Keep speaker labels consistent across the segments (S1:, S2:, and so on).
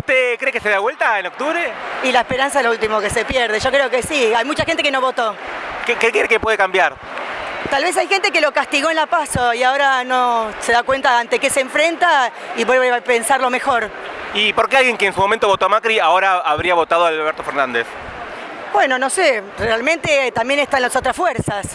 S1: ¿Usted cree que se da vuelta en octubre?
S2: Y la esperanza es lo último que se pierde. Yo creo que sí. Hay mucha gente que no votó.
S1: ¿Qué, qué cree que puede cambiar?
S2: Tal vez hay gente que lo castigó en la paso y ahora no se da cuenta ante qué se enfrenta y vuelve a pensarlo mejor.
S1: ¿Y por qué alguien que en su momento votó a Macri ahora habría votado a Alberto Fernández?
S2: Bueno, no sé, realmente también están las otras fuerzas,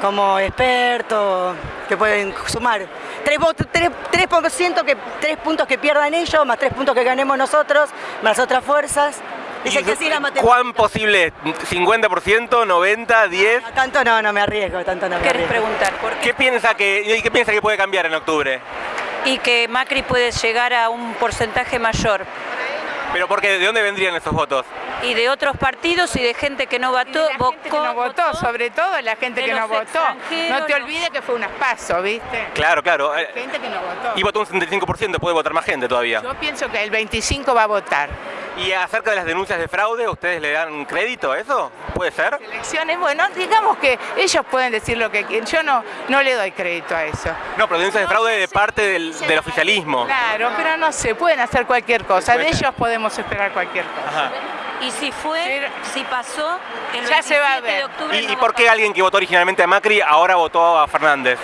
S2: como expertos, que pueden sumar. 3%, que, tres puntos que pierdan ellos, más tres puntos que ganemos nosotros, más otras fuerzas. Dice
S1: ¿Y
S2: que sí la matemática.
S1: ¿Cuán posible es? ¿50%, 90%, 10%?
S2: Tanto no, no me arriesgo, tanto no me
S3: ¿Querés
S2: arriesgo.
S3: preguntar por qué?
S1: ¿Qué piensa que, qué piensa que puede cambiar en octubre?
S3: Y que Macri puede llegar a un porcentaje mayor.
S1: ¿Pero porque de dónde vendrían esos votos?
S3: Y de otros partidos y de gente que no votó,
S4: la gente que no votó, sobre todo la gente que no votó. No te olvides que fue un paso, ¿viste?
S1: Claro, claro. eh,
S4: Gente que no votó.
S1: Y votó un 75%, puede votar más gente todavía.
S4: Yo pienso que el 25 va a votar.
S1: ¿Y acerca de las denuncias de fraude, ustedes le dan crédito a eso? ¿Puede ser?
S4: Elecciones, bueno, digamos que ellos pueden decir lo que quieren. Yo no, no le doy crédito a eso.
S1: No, pero denuncias de fraude de parte del, del oficialismo.
S4: Claro, pero no sé, pueden hacer cualquier cosa. De ellos podemos esperar cualquier cosa.
S1: Ajá.
S3: Y si fue, si pasó, el
S4: Ya se va a
S3: 27
S4: ver.
S3: de octubre
S1: ¿Y,
S3: no
S1: y
S3: va
S1: por qué alguien que votó originalmente a Macri ahora votó a Fernández?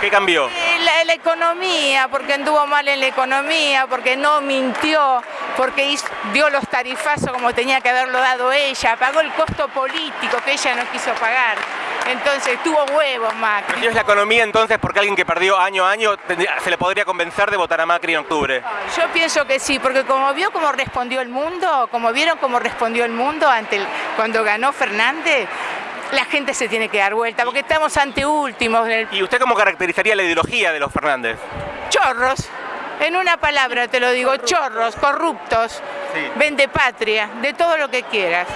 S1: ¿Qué cambió?
S4: La, la economía, porque anduvo mal en la economía, porque no mintió, porque hizo- dio los tarifazos como tenía que haberlo dado ella, pagó el costo político que ella no quiso pagar. Entonces tuvo huevos Macri.
S1: Si es la economía entonces porque alguien que perdió año a año se le podría convencer de votar a Macri en octubre.
S4: Yo pienso que sí, porque como vio cómo respondió el mundo, como vieron cómo respondió el mundo ante el- cuando ganó Fernández, la gente se tiene que dar vuelta, porque estamos ante últimos, el-
S1: ¿Y usted cómo caracterizaría la ideología de los Fernández?
S4: chorros. En una palabra te lo digo, chorros, corruptos,
S1: Sí.
S4: vende patria, de todo lo que quieras.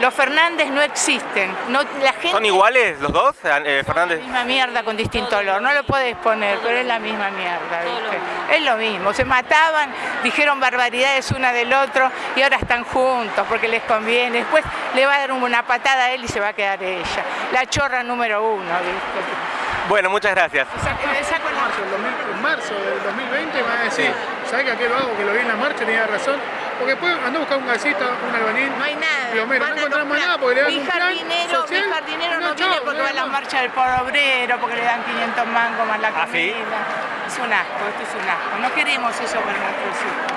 S4: Los Fernández no existen. No, la gente
S1: ¿Son iguales los dos, eh, Fernández?
S4: la misma mierda con distinto olor. No lo puedes poner, pero es la misma mierda, ¿viste? Es lo mismo. Se mataban, dijeron barbaridades una del otro y ahora están juntos porque les conviene. Después le va a dar una patada a él y se va a quedar ella. La chorra número uno, ¿viste?
S1: Bueno, muchas gracias.
S4: Saco
S5: marzo, el 2000 en marzo del 2020 me va a decir, ¿sabes que aquel vago que lo vi en la marcha tenía razón? Porque después andó a buscar un gasista, un albañil,
S4: No hay nada.
S5: plomero,
S4: Van
S5: no
S4: a
S5: encontramos nada porque le dan
S4: mi
S5: un plan
S4: jardinero,
S5: social.
S4: mi jardinero no,
S5: chao,
S4: viene porque va a la
S5: nada más.
S4: marcha del pobre obrero, porque le dan 500 mangos más la
S1: ¿Ah, sí?
S4: comida. Es un asco, esto es un asco. No queremos eso para nuestros hijos.